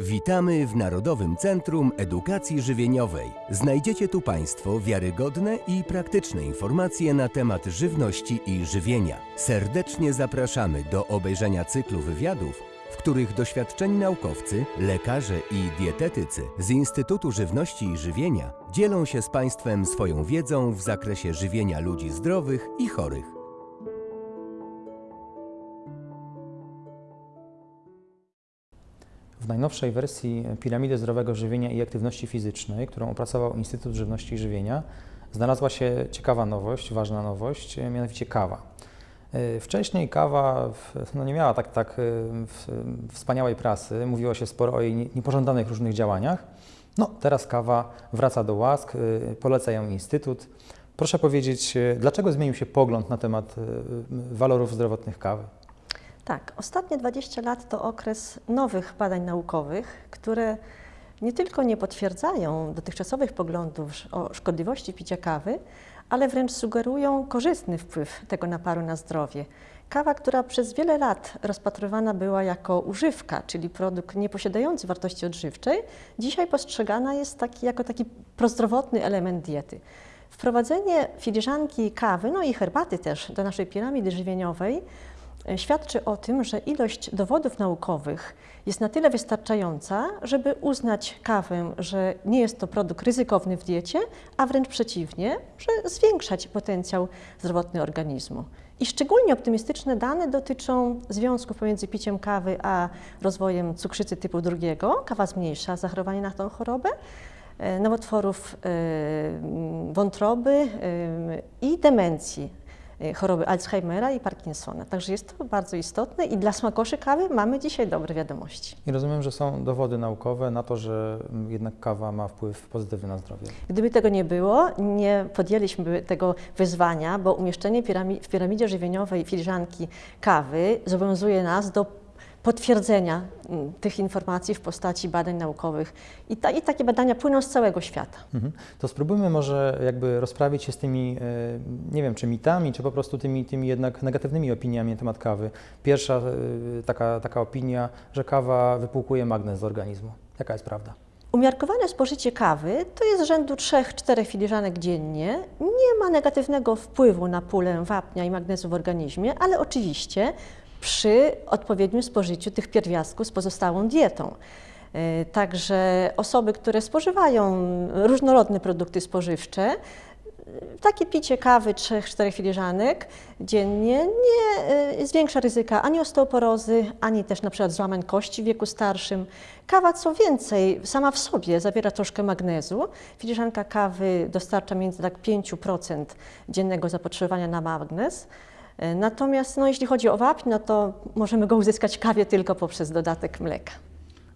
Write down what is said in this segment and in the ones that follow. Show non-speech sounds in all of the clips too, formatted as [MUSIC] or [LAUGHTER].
Witamy w Narodowym Centrum Edukacji Żywieniowej. Znajdziecie tu Państwo wiarygodne i praktyczne informacje na temat żywności i żywienia. Serdecznie zapraszamy do obejrzenia cyklu wywiadów, w których doświadczeni naukowcy, lekarze i dietetycy z Instytutu Żywności i Żywienia dzielą się z Państwem swoją wiedzą w zakresie żywienia ludzi zdrowych i chorych. W najnowszej wersji piramidy zdrowego żywienia i aktywności fizycznej, którą opracował Instytut Żywności i Żywienia, znalazła się ciekawa nowość, ważna nowość, mianowicie kawa. E, Wcześniej kawa no nie miała tak, tak e, wspaniałej prasy, mówiło się sporo o jej nie- niepożądanych różnych działaniach. No, teraz kawa wraca do łask, e, poleca ją Instytut. Proszę powiedzieć, e, dlaczego zmienił się pogląd na temat e, walorów zdrowotnych kawy? Tak, ostatnie 20 lat to okres nowych badań naukowych, które nie tylko nie potwierdzają dotychczasowych poglądów o szkodliwości picia kawy, ale wręcz sugerują korzystny wpływ tego naparu na zdrowie. Kawa, która przez wiele lat rozpatrywana była jako używka, czyli produkt nieposiadający wartości odżywczej, dzisiaj postrzegana jest taki, jako taki prozdrowotny element diety. Wprowadzenie filiżanki kawy, no i herbaty też do naszej piramidy żywieniowej świadczy o tym, że ilość dowodów naukowych jest na tyle wystarczająca, żeby uznać kawę, że nie jest to produkt ryzykowny w diecie, a wręcz przeciwnie, że zwiększać potencjał zdrowotny organizmu. I szczególnie optymistyczne dane dotyczą związków pomiędzy piciem kawy a rozwojem cukrzycy typu drugiego. Kawa zmniejsza zachorowanie na tą chorobę, e, nowotworów e, wątroby e, i demencji, choroby Alzheimera i Parkinsona. Także jest to bardzo istotne i dla smakoszy kawy mamy dzisiaj dobre wiadomości. I rozumiem, że są dowody naukowe na to, że mm, jednak kawa ma wpływ pozytywny na zdrowie. Gdyby tego nie było, nie podjęliśmy tego wyzwania, bo umieszczenie pirami- w piramidzie żywieniowej filiżanki kawy zobowiązuje nas do potwierdzenia mm, tych informacji w postaci badań naukowych. I, ta, I takie badania płyną z całego świata. Mhm. To spróbujmy może jakby rozprawić się z tymi, e, nie wiem, czy mitami, czy po prostu tymi, tymi jednak negatywnymi opiniami na temat kawy. Pierwsza e, taka, taka opinia, że kawa wypłukuje magnez z organizmu. Jaka jest prawda? Umiarkowane spożycie kawy to jest rzędu 3-4 filiżanek dziennie. Nie ma negatywnego wpływu na pulę wapnia i magnezu w organizmie, ale oczywiście przy odpowiednim spożyciu tych pierwiastków z pozostałą dietą. Yy, Także osoby, które spożywają różnorodne produkty spożywcze, takie picie kawy 3-4 filiżanek dziennie nie y, zwiększa ryzyka ani osteoporozy, ani też na przykład złamań kości w wieku starszym. Kawa co więcej, sama w sobie zawiera troszkę magnezu. Filiżanka kawy dostarcza między tak 5% dziennego zapotrzebowania na magnez. Y, Natomiast no, jeśli chodzi o wapń, no to możemy go uzyskać kawie tylko poprzez dodatek mleka.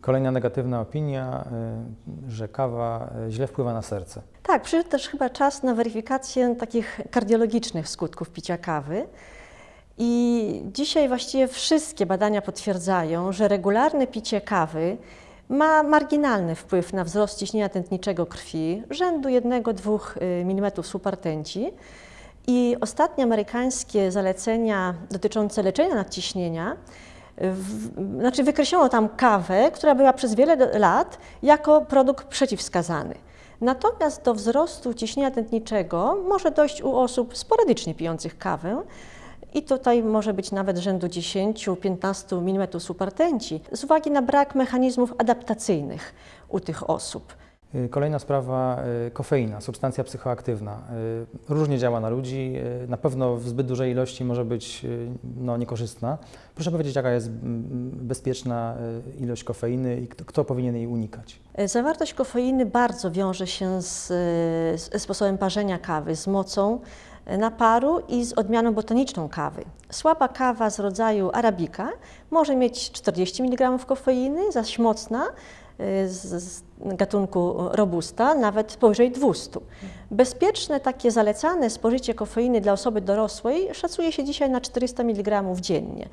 Kolejna negatywna opinia, e, że kawa e, źle wpływa na serce. Tak, przyszedł też chyba czas na weryfikację takich kardiologicznych skutków picia kawy. I dzisiaj właściwie wszystkie badania potwierdzają, że regularne picie kawy ma marginalny wpływ na wzrost ciśnienia tętniczego krwi, rzędu 1-2 mm supertenci. I ostatnie amerykańskie zalecenia dotyczące leczenia nadciśnienia w, znaczy wykreślono tam kawę, która była przez wiele lat jako produkt przeciwwskazany. Natomiast do wzrostu ciśnienia tętniczego może dojść u osób sporadycznie pijących kawę i tutaj może być nawet rzędu 10-15 mm supertenci z uwagi na brak mechanizmów adaptacyjnych u tych osób. E, Kolejna sprawa, e, kofeina, substancja psychoaktywna. E, Różnie działa na ludzi, na pewno w zbyt dużej ilości może być no, niekorzystna. Proszę powiedzieć, jaka jest mm, bezpieczna e, ilość kofeiny i kto, powinien jej unikać? Zawartość kofeiny bardzo wiąże się z, z sposobem parzenia kawy, z mocą naparu i z odmianą botaniczną kawy. Słaba kawa z rodzaju arabika może mieć 40 mg kofeiny, zaś mocna z, z gatunku robusta nawet powyżej 200. Bezpieczne, takie zalecane spożycie kofeiny dla osoby dorosłej szacuje się dzisiaj na 400 mg dziennie.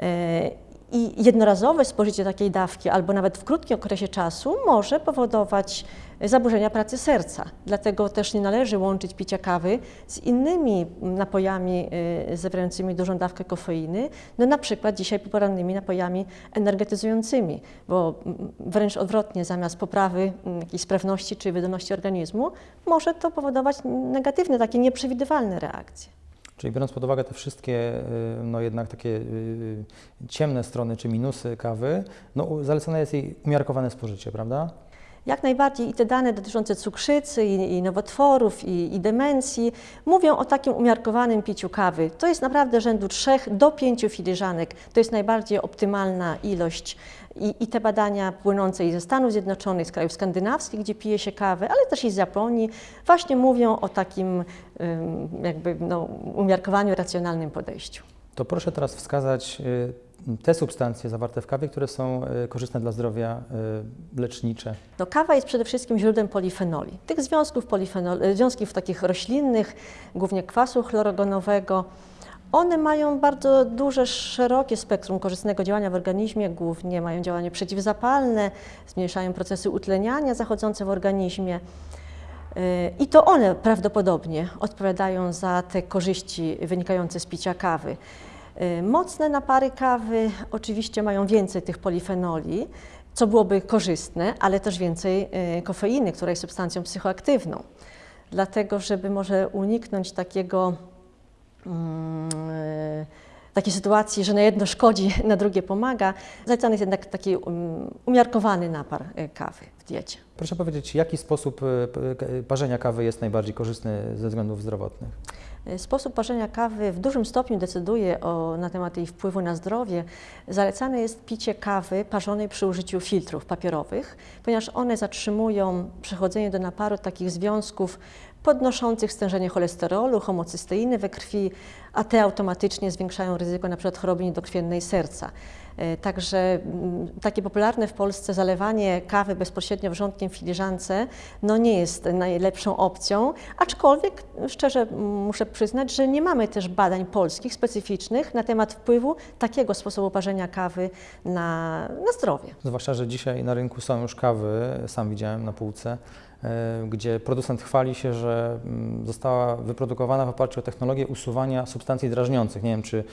E, I jednorazowe spożycie takiej dawki, albo nawet w krótkim okresie czasu, może powodować zaburzenia pracy serca. Dlatego też nie należy łączyć picia kawy z innymi napojami y, zawierającymi dużą dawkę kofeiny, no na przykład dzisiaj porannymi napojami energetyzującymi, bo wręcz odwrotnie, zamiast poprawy jakiejś sprawności czy wydolności organizmu, może to powodować negatywne, takie nieprzewidywalne reakcje. Czyli biorąc pod uwagę te wszystkie, y, no jednak takie y, ciemne strony czy minusy kawy, no zalecane jest jej umiarkowane spożycie, prawda? Jak najbardziej i te dane dotyczące cukrzycy i, i nowotworów i, i demencji mówią o takim umiarkowanym piciu kawy. To jest naprawdę rzędu 3 do 5 filiżanek. To jest najbardziej optymalna ilość i, i te badania płynące i ze Stanów Zjednoczonych, z krajów skandynawskich, gdzie pije się kawę, ale też i z Japonii, właśnie mówią o takim jakby no, umiarkowaniu, racjonalnym podejściu. To proszę teraz wskazać y, te substancje zawarte w kawie, które są y, korzystne dla zdrowia, y, lecznicze. No, kawa jest przede wszystkim źródłem polifenoli. Tych związków, polifenol, e, związków takich roślinnych, głównie kwasu chlorogonowego, one mają bardzo duże, szerokie spektrum korzystnego działania w organizmie, głównie mają działanie przeciwzapalne, zmniejszają procesy utleniania zachodzące w organizmie. I to one prawdopodobnie odpowiadają za te korzyści wynikające z picia kawy. Yy, Mocne napary kawy oczywiście mają więcej tych polifenoli, co byłoby korzystne, ale też więcej yy, kofeiny, która jest substancją psychoaktywną. Dlatego, żeby może uniknąć takiego e, takiej sytuacji, że na jedno szkodzi, [LAUGHS] na drugie pomaga, zalecany jest jednak taki um, umiarkowany napar e, kawy w diecie. Proszę powiedzieć, jaki sposób p- k- parzenia kawy jest najbardziej korzystny ze względów zdrowotnych? E, Sposób parzenia kawy w dużym stopniu decyduje o, na temat jej wpływu na zdrowie. Zalecane jest picie kawy parzonej przy użyciu filtrów papierowych, ponieważ one zatrzymują przechodzenie do naparu takich związków podnoszących stężenie cholesterolu, homocysteiny we krwi, a te automatycznie zwiększają ryzyko np. choroby niedokrwiennej serca. E, Także mm, takie popularne w Polsce zalewanie kawy bezpośrednio wrzątkiem w filiżance no nie jest najlepszą opcją, aczkolwiek szczerze mm, muszę przyznać, że nie mamy też badań polskich specyficznych na temat wpływu takiego sposobu parzenia kawy na, na zdrowie. Zwłaszcza, że dzisiaj na rynku są już kawy, sam widziałem na półce, gdzie producent chwali się, że mm, została wyprodukowana w oparciu o technologię usuwania substancji drażniących. Nie wiem, czy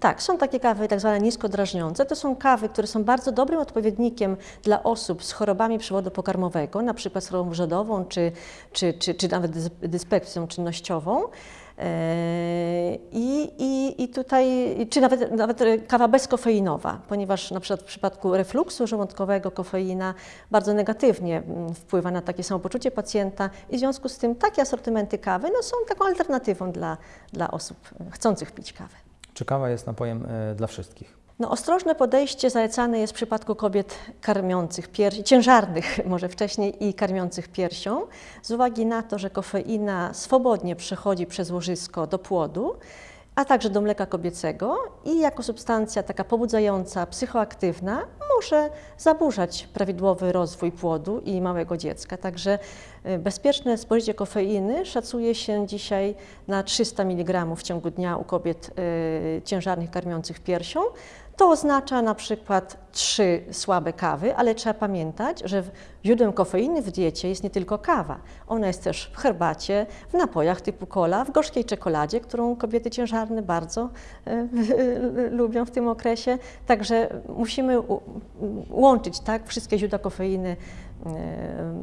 Tak, są takie kawy tak zwane niskodrażniące. To są kawy, które są bardzo dobrym odpowiednikiem dla osób z chorobami przewodu pokarmowego, na przykład z chorobą rzodową czy, czy, czy, czy nawet dys- dyspepsją czynnościową. Eee, I, i, I tutaj, czy nawet, nawet kawa bezkofeinowa, ponieważ na przykład w przypadku refluksu żołądkowego kofeina bardzo negatywnie mm, wpływa na takie samopoczucie pacjenta i w związku z tym takie asortymenty kawy no, są taką alternatywą dla, dla osób chcących pić kawę. Czy kawa jest napojem y, dla wszystkich? No, ostrożne podejście zalecane jest w przypadku kobiet karmiących ciężarnych [LAUGHS] może wcześniej i karmiących piersią, z uwagi na to, że kofeina swobodnie przechodzi przez łożysko do płodu, a także do mleka kobiecego i jako substancja taka pobudzająca, psychoaktywna może zaburzać prawidłowy rozwój płodu i małego dziecka. Także bezpieczne spożycie kofeiny szacuje się dzisiaj na 300 mg w ciągu dnia u kobiet y, ciężarnych karmiących piersią. To oznacza na przykład trzy słabe kawy, ale trzeba pamiętać, że źródłem kofeiny w diecie jest nie tylko kawa. Ona jest też w herbacie, w napojach typu cola, w gorzkiej czekoladzie, którą kobiety ciężarne bardzo e, lubią w tym okresie. Także musimy łączyć tak, wszystkie źródła kofeiny,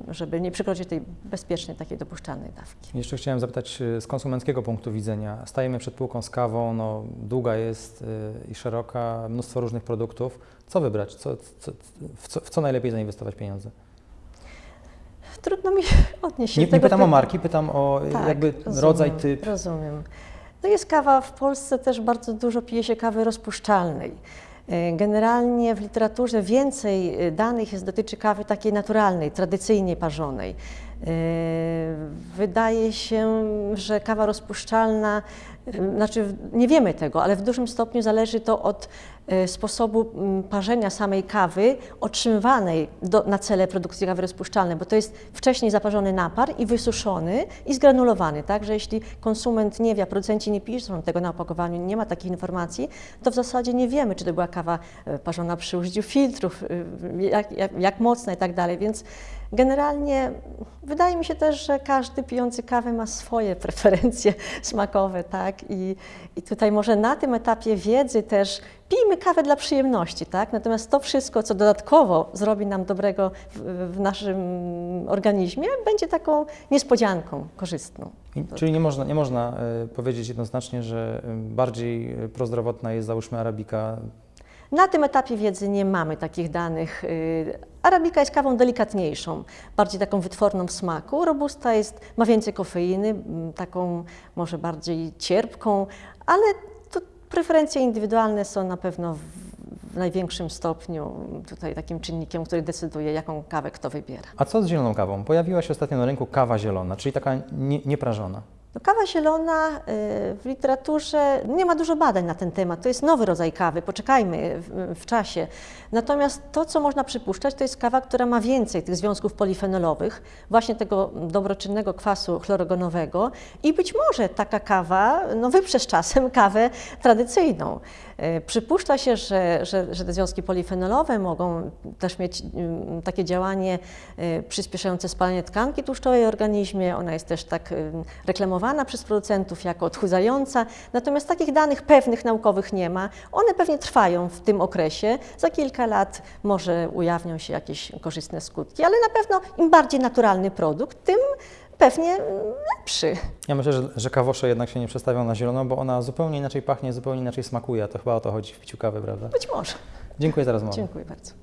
żeby nie przekroczyć tej bezpiecznej, takiej dopuszczalnej dawki. Jeszcze chciałem zapytać y, z konsumenckiego punktu widzenia. Stajemy przed półką z kawą, no, długa jest y, i szeroka, mnóstwo różnych produktów. Co wybrać? Co, co, w, co, w co najlepiej zainwestować pieniądze? Trudno mi [LAUGHS] odnieść się Nie, do nie tego pytam o marki, pytam o Tak, jakby rozumiem, rodzaj, typ. Rozumiem. No jest kawa w Polsce też bardzo dużo pije się kawy rozpuszczalnej. E, Generalnie w literaturze więcej e, danych jest dotyczy kawy takiej naturalnej, tradycyjnie parzonej. E, Wydaje się, że kawa rozpuszczalna znaczy nie wiemy tego, ale w dużym stopniu zależy to od y, sposobu mm, parzenia samej kawy otrzymywanej do, na cele produkcji kawy rozpuszczalnej, bo to jest wcześniej zaparzony napar i wysuszony i zgranulowany, tak, że jeśli konsument nie wie, a producenci nie piszą tego na opakowaniu, nie ma takich informacji, to w zasadzie nie wiemy, czy to była kawa y, parzona przy użyciu filtrów, y, jak, jak, jak mocna i tak dalej, więc Generalnie wydaje mi się też, że każdy pijący kawę ma swoje [LAUGHS] preferencje smakowe, tak? I, I tutaj może na tym etapie wiedzy też pijmy kawę dla przyjemności, tak? Natomiast to wszystko, co dodatkowo zrobi nam dobrego w, w naszym organizmie, będzie taką niespodzianką korzystną. I, czyli nie można, nie można y, powiedzieć jednoznacznie, że bardziej y, prozdrowotna jest załóżmy arabika na tym etapie wiedzy nie mamy takich danych. Y, Arabika jest kawą delikatniejszą, bardziej taką wytworną w smaku. Robusta jest, ma więcej kofeiny, taką może bardziej cierpką, ale to preferencje indywidualne są na pewno w, w największym stopniu tutaj takim czynnikiem, który decyduje, jaką kawę kto wybiera. A co z zieloną kawą? Pojawiła się ostatnio na rynku kawa zielona, czyli taka nie, nieprażona. No, kawa zielona y, w literaturze nie ma dużo badań na ten temat. To jest nowy rodzaj kawy, poczekajmy w, w, czasie. Natomiast to, co można przypuszczać, to jest kawa, która ma więcej tych związków polifenolowych, właśnie tego dobroczynnego kwasu chlorogonowego i być może taka kawa no, wyprze z czasem kawę tradycyjną. Y, przypuszcza się, że, że, że te związki polifenolowe mogą też mieć y, takie działanie przyspieszające spalanie tkanki tłuszczowej w organizmie. Ona jest też tak reklamowana przez producentów jako odchudzająca, natomiast takich danych pewnych naukowych nie ma. One pewnie trwają w tym okresie. Za kilka lat może ujawnią się jakieś korzystne skutki, ale na pewno im bardziej naturalny produkt, tym pewnie lepszy. Ja myślę, że, że kawosze jednak się nie przestawią na zielono, bo ona zupełnie inaczej pachnie, zupełnie inaczej smakuje, a to chyba o to chodzi w piciu kawy, prawda? Być może. Dziękuję za rozmowę. Dziękuję bardzo.